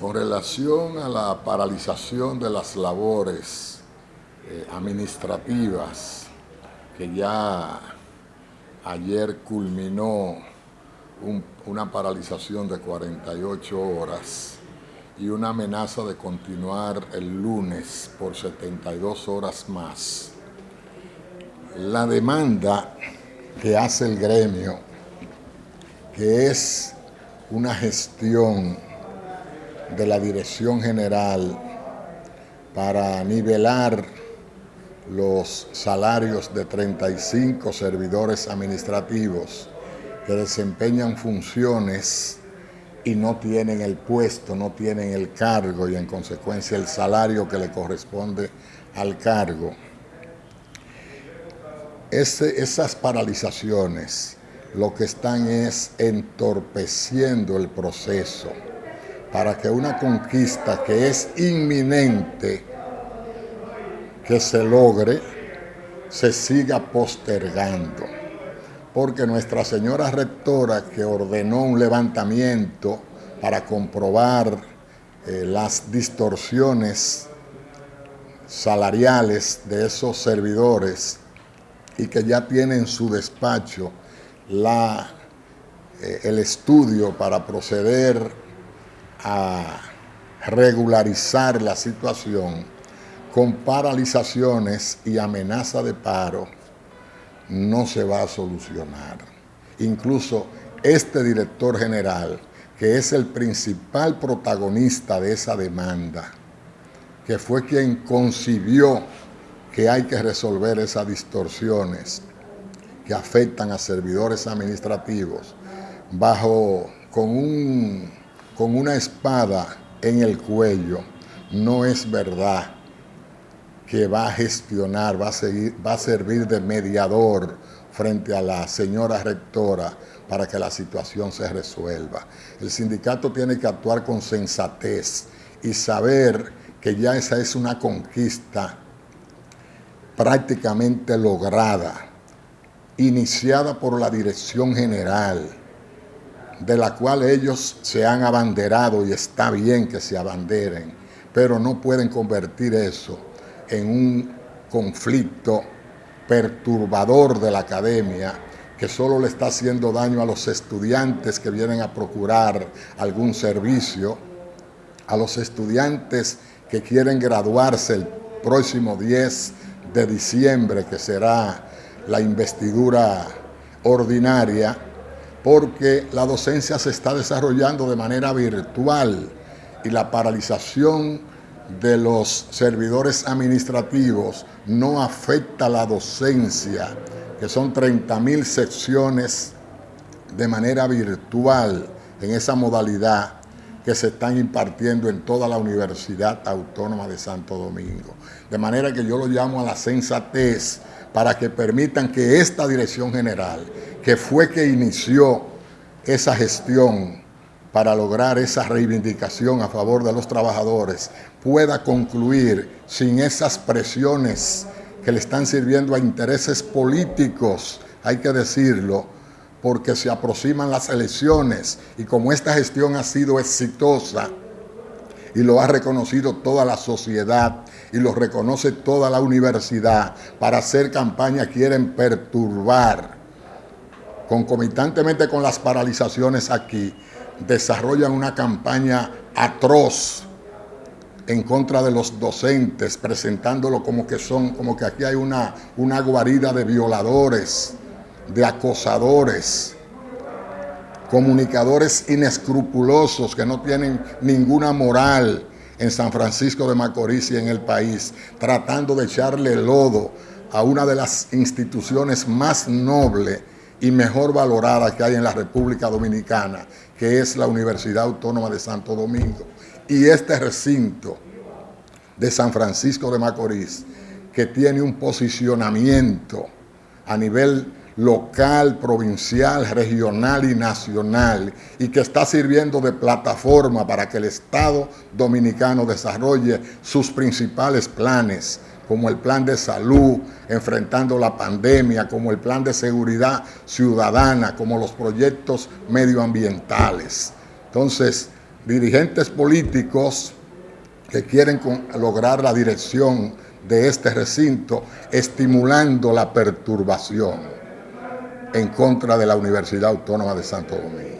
Con relación a la paralización de las labores eh, administrativas que ya ayer culminó una paralización de 48 horas y una amenaza de continuar el lunes por 72 horas más. La demanda que hace el gremio, que es una gestión de la Dirección General para nivelar los salarios de 35 servidores administrativos que desempeñan funciones y no tienen el puesto, no tienen el cargo y en consecuencia el salario que le corresponde al cargo. esas paralizaciones lo que están es entorpeciendo el proceso para que una conquista que es inminente que se logre se siga postergando. Porque Nuestra Señora Rectora, que ordenó un levantamiento para comprobar eh, las distorsiones salariales de esos servidores y que ya tiene en su despacho la, eh, el estudio para proceder a regularizar la situación con paralizaciones y amenaza de paro, no se va a solucionar. Incluso este director general, que es el principal protagonista de esa demanda, que fue quien concibió que hay que resolver esas distorsiones que afectan a servidores administrativos, bajo con, un, con una espada en el cuello, no es verdad que va a gestionar, va a, servir de mediador frente a la señora rectora para que la situación se resuelva. El sindicato tiene que actuar con sensatez y saber que ya esa es una conquista prácticamente lograda, iniciada por la dirección general, de la cual ellos se han abanderado y está bien que se abanderen, pero no pueden convertir eso en un conflicto perturbador de la academia que solo le está haciendo daño a los estudiantes que vienen a procurar algún servicio, a los estudiantes que quieren graduarse el próximo 10 de diciembre, que será la investidura ordinaria, porque la docencia se está desarrollando de manera virtual y la paralización de los servidores administrativos no afecta la docencia, que son 30 mil secciones de manera virtual en esa modalidad que se están impartiendo en toda la Universidad Autónoma de Santo Domingo. De manera que yo lo llamo a la sensatez para que permitan que esta dirección general, que fue que inició esa gestión para lograr esa reivindicación a favor de los trabajadores pueda concluir sin esas presiones que le están sirviendo a intereses políticos, hay que decirlo, porque se aproximan las elecciones y como esta gestión ha sido exitosa y lo ha reconocido toda la sociedad y lo reconoce toda la universidad, para hacer campaña quieren perturbar concomitantemente con las paralizaciones aquí, desarrollan una campaña atroz en contra de los docentes, presentándolo como que son, como que aquí hay una, una guarida de violadores, de acosadores, comunicadores inescrupulosos que no tienen ninguna moral en San Francisco de Macorís y en el país, tratando de echarle lodo a una de las instituciones más nobles y mejor valorada que hay en la República Dominicana, que es la Universidad Autónoma de Santo Domingo. Y este recinto de San Francisco de Macorís, que tiene un posicionamiento a nivel local, provincial, regional y nacional, y que está sirviendo de plataforma para que el Estado Dominicano desarrolle sus principales planes, como el plan de salud, enfrentando la pandemia, como el plan de seguridad ciudadana, como los proyectos medioambientales. Entonces, dirigentes políticos que quieren lograr la dirección de este recinto, estimulando la perturbación en contra de la Universidad Autónoma de Santo Domingo.